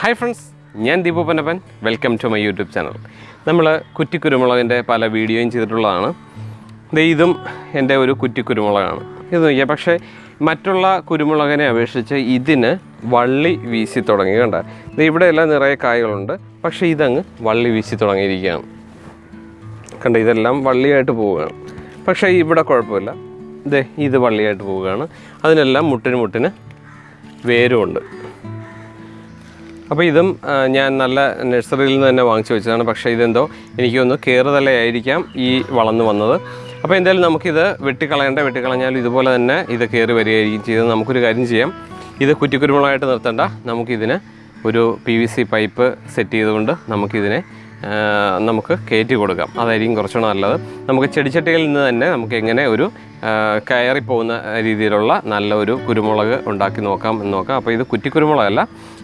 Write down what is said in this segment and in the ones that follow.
Hi friends ഞാൻ Deepu Panappan welcome to my YouTube channel നമ്മൾ കുറ്റിക്കുരുമുളകിന്റെ പല വീഡിയോയും ചെയ്തിട്ടുള്ളതാണ്. ഇതും എന്റെ ഒരു കുറ്റിക്കുരുമുളകാണ്. ഇത് നോക്കിയാൽ പക്ഷേ മറ്റുള്ള കുരുമുളകിനെ അപേക്ഷിച്ച് ഇതിന് വള്ളി വീശി തുടങ്ങി കണ്ട. ദേ ഇവിടെയെല്ലാം നിറയെ കായകളുണ്ട് പക്ഷേ ഇതങ്ങ് വള്ളി വീശി തുടങ്ങിയിരിക്കുകയാണ്. കണ്ട ഇതെല്ലാം വള്ളിയായിട്ട് പോവുകയാണ്. പക്ഷേ ഇവിടെ കുഴപ്പമില്ല. ഇതേ ഇത് വള്ളിയായിട്ട് പോവുകയാണ്. അതിനെല്ലാം മുട്ടിന് മുട്ടിന് വേരുമുണ്ട്. അപ്പോൾ ഇതും ഞാൻ നല്ല നഴ്സറിയിൽ നിന്ന് തന്നെ വാങ്ങിച്ചു വെച്ചതാണ്. പക്ഷേ ഇതെന്തോ എനിക്കൊന്ന് കയറുതലയായിരിക്കാം ഈ വളർന്നു വന്നത്. അപ്പോൾ എന്തായാലും നമുക്കിത് വെട്ടിക്കളയേണ്ട വെട്ടിക്കളഞ്ഞാൽ ഇതുപോലെ തന്നെ ഇത് കയറി വരികയായിരിക്കും ചെയ്തത്. നമുക്കൊരു കാര്യം ചെയ്യാം. ഇത് കുറ്റിക്കുരുമുളകായിട്ട് നിർത്തേണ്ട. നമുക്കിതിന് ഒരു P V C pipe set ചെയ്തുകൊണ്ട് നമുക്കിതിനെ നമുക്ക് കയറ്റി കൊടുക്കാം. അതായിരിക്കും കുറച്ചുകൂടെ നല്ലത്. നമുക്ക് ചെടിച്ചട്ടിയിൽ നിന്ന് തന്നെ നമുക്ക് എങ്ങനെ ഒരു കയറി കയറിപ്പോകുന്ന രീതിയിലുള്ള നല്ല ഒരു കുരുമുളക് ഉണ്ടാക്കി നോക്കാം എന്ന് നോക്കാം. അപ്പോൾ ഇത് കുറ്റിക്കുരുമുളകല്ല.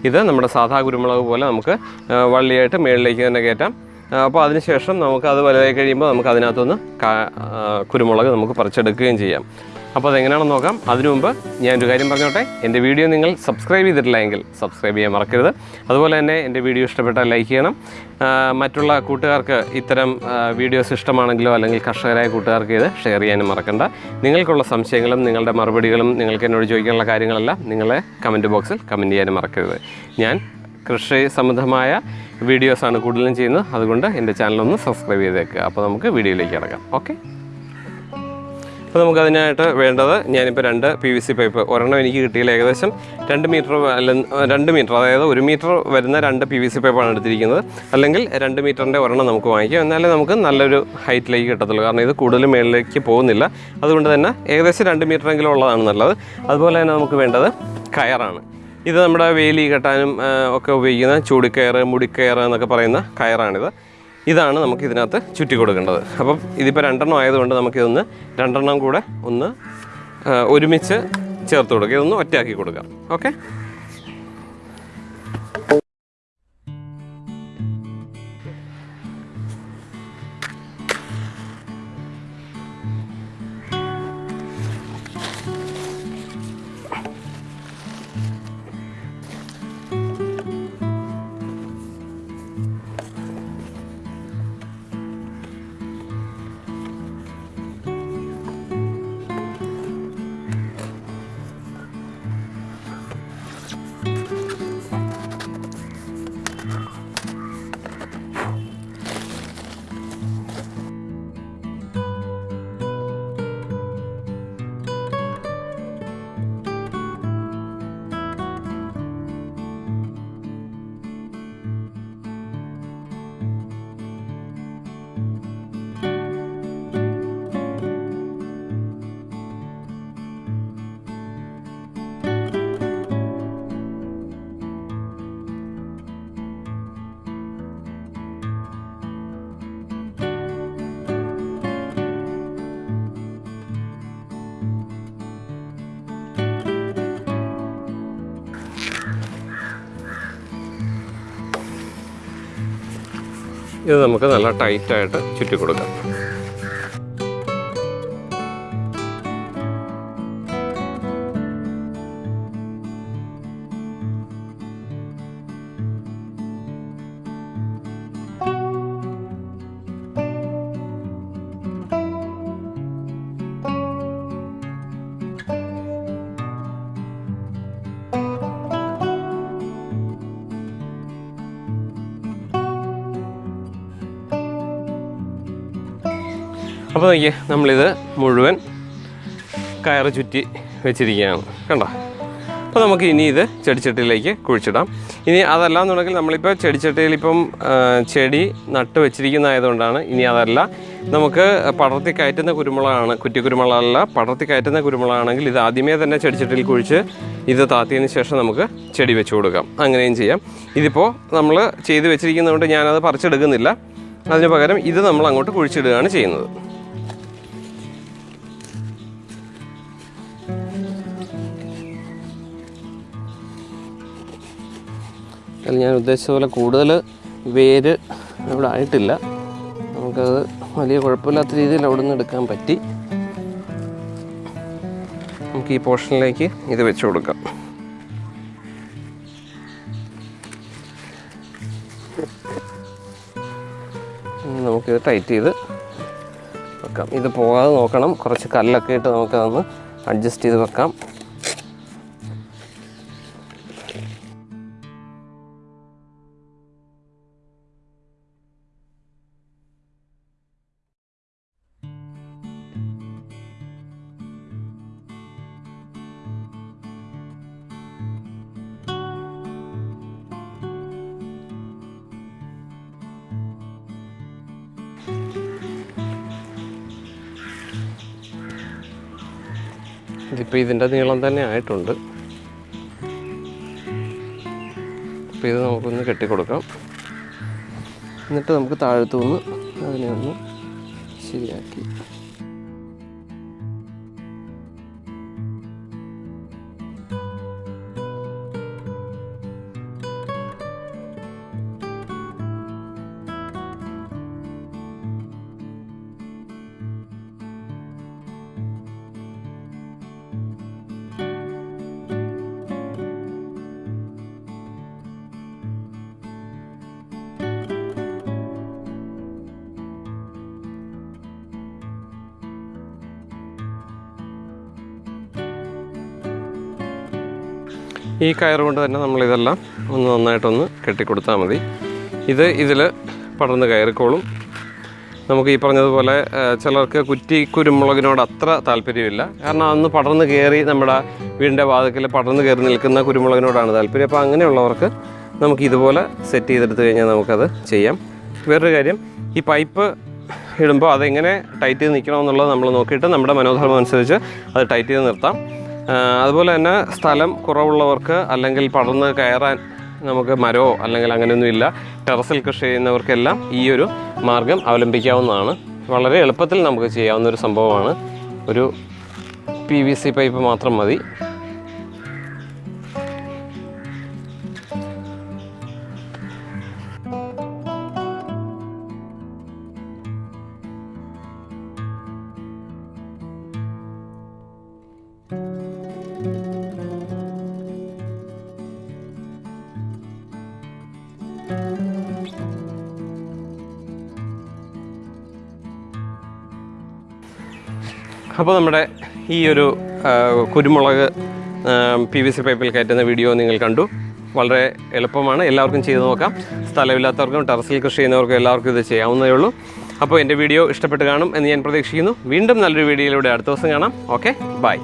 ഇത് നമ്മുടെ സാധാ കുരുമുളക് പോലെ നമുക്ക് വള്ളിയായിട്ട് മേളിലേക്ക് തന്നെ കയറ്റാം. അപ്പോൾ അതിനുശേഷം നമുക്ക് അത് വലുതായി കഴിയുമ്പോൾ നമുക്ക് അതിനകത്തുനിന്ന് കുരുമുളക് നമുക്ക് പറിച്ചെടുക്കുകയും ചെയ്യാം. അപ്പോൾ അതെങ്ങനെയാണെന്ന് നോക്കാം. അതിനു മുമ്പ് ഞാനൊരു കാര്യം പറഞ്ഞോട്ടെ. എന്റെ വീഡിയോ നിങ്ങൾ സബ്സ്ക്രൈബ് ചെയ്തിട്ടില്ല എങ്കിൽ സബ്സ്ക്രൈബ് ചെയ്യാൻ മറക്കരുത്. അതുപോലെ തന്നെ എന്റെ വീഡിയോ ഇഷ്ടപ്പെട്ടാൽ ലൈക്ക് ചെയ്യണം. മറ്റുള്ള കൂട്ടുകാർക്ക് ഇത്തരം വീഡിയോസ് ഇഷ്ടമാണെങ്കിലോ അല്ലെങ്കിൽ കർഷകരായ കൂട്ടുകാർക്ക് ഇത് ഷെയർ ചെയ്യാനും മറക്കണ്ട. നിങ്ങൾക്കുള്ള സംശയങ്ങളും നിങ്ങളുടെ മറുപടികളും നിങ്ങൾക്ക് എന്നോട് ചോദിക്കാനുള്ള കാര്യങ്ങളെല്ലാം നിങ്ങളെ കമന്റ് ബോക്സിൽ കമന്റ് ചെയ്യാനും മറക്കരുത്. ഞാൻ കൃഷി സംബന്ധമായ വീഡിയോസാണ് കൂടുതലും ചെയ്യുന്നത്. അതുകൊണ്ട് എന്റെ ചാനലൊന്ന് സബ്സ്ക്രൈബ് ചെയ്തേക്കുക അപ്പോൾ നമുക്ക് വീഡിയോയിലേക്ക് ഇറങ്ങാം ഓക്കെ? അപ്പോൾ നമുക്ക് അതിനായിട്ട് വേണ്ടത് ഞാനിപ്പോൾ രണ്ട് പി വി സി പൈപ്പ് ഒരെണ്ണം എനിക്ക് കിട്ടിയില്ല ഏകദേശം. രണ്ട് മീറ്റർ അല്ല രണ്ട് മീറ്റർ അതായത് ഒരു മീറ്റർ വരുന്ന രണ്ട് പി വി സി പൈപ്പാണ് എടുത്തിരിക്കുന്നത്. അല്ലെങ്കിൽ രണ്ട് മീറ്ററിന്റെ ഒരെണ്ണം നമുക്ക് വാങ്ങിക്കാം. എന്നാലേ നമുക്ക് നല്ലൊരു ഹൈറ്റിലേക്ക് കിട്ടത്തുള്ളൂ. കാരണം ഇത് കൂടുതൽ മേളിലേക്ക് പോകുന്നില്ല. അതുകൊണ്ട് തന്നെ ഏകദേശം രണ്ട് മീറ്ററെങ്കിലും ഉള്ളതാണ് നല്ലത്. അതുപോലെ തന്നെ നമുക്ക് വേണ്ടത് കയറാണ് ഇത് നമ്മുടെ വേലി കെട്ടാനും ഒക്കെ ഉപയോഗിക്കുന്ന ചൂടിക്കയറ് മുടിക്കയറ് എന്നൊക്കെ പറയുന്ന കയറാണിത്. ഇതാണ് നമുക്ക് ഇതിനകത്ത് ചുറ്റി കൊടുക്കേണ്ടത്. അപ്പം ഇതിപ്പോൾ രണ്ടെണ്ണം ആയതുകൊണ്ട് നമുക്കിതൊന്ന് രണ്ടെണ്ണം കൂടെ ഒന്ന് ഒരുമിച്ച് ചേർത്ത് കൊടുക്കുക ഇതൊന്ന് ഒറ്റയാക്കി കൊടുക്കാം. ഓക്കെ? ഇത് നമുക്ക് നല്ല ടൈറ്റായിട്ട് ചുറ്റി കൊടുക്കാം അപ്പോൾ നോക്കിയേ നമ്മളിത് മുഴുവൻ കയറ് ചുറ്റി വെച്ചിരിക്കുകയാണ്. കണ്ടോ? അപ്പോൾ നമുക്ക് ഇനി ഇത് ചെടിച്ചട്ടിയിലേക്ക് കുഴിച്ചിടാം. ഇനി അതല്ല എന്നുണ്ടെങ്കിൽ നമ്മളിപ്പോൾ ചെടിച്ചട്ടിയിൽ ഇപ്പം ചെടി നട്ട് വെച്ചിരിക്കുന്നതായതുകൊണ്ടാണ് ഇനി അതല്ല. നമുക്ക് പടർത്തി കയറ്റുന്ന കുരുമുളകാണ് കുറ്റി കുരുമുളകല്ല പടർത്തി കയറ്റുന്ന കുരുമുളകാണെങ്കിൽ ഇത് ആദ്യമേ തന്നെ ചെടിച്ചട്ടിയിൽ കുഴിച്ച് ഇത് താത്തിയതിന് ശേഷം നമുക്ക് ചെടി വെച്ച് കൊടുക്കാം. അങ്ങനെയും ചെയ്യാം. ഇതിപ്പോൾ നമ്മൾ ചെയ്ത് വെച്ചിരിക്കുന്നതുകൊണ്ട് ഞാനത് പറിച്ചെടുക്കുന്നില്ല. അതിന് പകരം ഇത് നമ്മൾ അങ്ങോട്ട് കുഴിച്ചിടുകയാണ് ചെയ്യുന്നത്. അതിൽ ഞാൻ ഉദ്ദേശിച്ച പോലെ കൂടുതൽ വേര് ഇവിടെ ആയിട്ടില്ല. നമുക്കത് വലിയ കുഴപ്പമില്ലാത്ത രീതിയിൽ അവിടെ നിന്ന് എടുക്കാൻ പറ്റി. നമുക്ക് ഈ പോർഷനിലേക്ക് ഇത് വെച്ച് കൊടുക്കാം. നമുക്കിത് ടൈറ്റ് ചെയ്ത് വെക്കാം. ഇത് പോകാതെ നോക്കണം. കുറച്ച് കല്ലൊക്കെ ഇട്ട് നമുക്കതൊന്ന് അഡ്ജസ്റ്റ് ചെയ്ത് വെക്കാം. ഇതിപ്പോൾ ഇതിന്റെ നീളം തന്നെ ആയിട്ടുണ്ട്. അപ്പോൾ ഇത് നമുക്കൊന്ന് കെട്ടിക്കൊടുക്കാം. എന്നിട്ട് നമുക്ക് താഴത്തു നിന്ന് അതിനെ ഒന്ന് ശരിയാക്കി. ഈ കയർ കൊണ്ട് തന്നെ നമ്മളിതെല്ലാം ഒന്ന് നന്നായിട്ടൊന്ന് കെട്ടിക്കൊടുത്താൽ മതി. ഇത് ഇതിൽ പടർന്ന് കയറിക്കോളും. നമുക്ക് ഈ പറഞ്ഞതുപോലെ ചിലർക്ക് കുറ്റി കുരുമുളകിനോട് അത്ര താല്പര്യമില്ല. കാരണം അന്ന് പടർന്ന് കയറി നമ്മുടെ വീടിന്റെ വാതിക്കൽ പടർന്ന് കയറി നിൽക്കുന്ന കുരുമുളകിനോടാണ് താല്പര്യം. അപ്പോൾ അങ്ങനെയുള്ളവർക്ക് നമുക്ക് ഇതുപോലെ സെറ്റ് ചെയ്തെടുത്ത് കഴിഞ്ഞാൽ നമുക്കത് ചെയ്യാം. വേറൊരു കാര്യം ഈ പൈപ്പ് ഇടുമ്പോൾ അതെങ്ങനെ ടൈറ്റ് ചെയ്ത് നിൽക്കണമെന്നുള്ളത് നമ്മൾ നോക്കിയിട്ട് നമ്മുടെ മനോധർമ്മം അനുസരിച്ച് അത് ടൈറ്റ് ചെയ്ത് നിർത്താം. അതുപോലെ തന്നെ സ്ഥലം കുറവുള്ളവർക്ക് അല്ലെങ്കിൽ പടർന്ന് കയറാൻ നമുക്ക് മരമോ അല്ലെങ്കിൽ അങ്ങനെയൊന്നും ഇല്ല. ടെറസിൽ കൃഷി ചെയ്യുന്നവർക്കെല്ലാം ഈ ഒരു മാർഗം അവലംബിക്കാവുന്നതാണ്. വളരെ എളുപ്പത്തിൽ നമുക്ക് ചെയ്യാവുന്ന ഒരു സംഭവമാണ്. ഒരു പി വി സി പൈപ്പ് മാത്രം മതി. അപ്പോൾ നമ്മുടെ ഈ ഒരു കുരുമുളക് പി വി സി പൈപ്പിൽ കയറ്റുന്ന വീഡിയോ നിങ്ങൾ കണ്ടു. വളരെ എളുപ്പമാണ്. എല്ലാവർക്കും ചെയ്തു നോക്കാം. സ്ഥലമില്ലാത്തവർക്കും ടെറസിൽ കൃഷി ചെയ്യുന്നവർക്കും എല്ലാവർക്കും ഇത് ചെയ്യാവുന്നതേ ഉള്ളൂ. അപ്പോൾ എന്റെ വീഡിയോ ഇഷ്ടപ്പെട്ട് കാണും എന്ന് ഞാൻ പ്രതീക്ഷിക്കുന്നു. വീണ്ടും നല്ലൊരു വീഡിയോയിലൂടെ അടുത്ത ദിവസം കാണാം. Okay bye.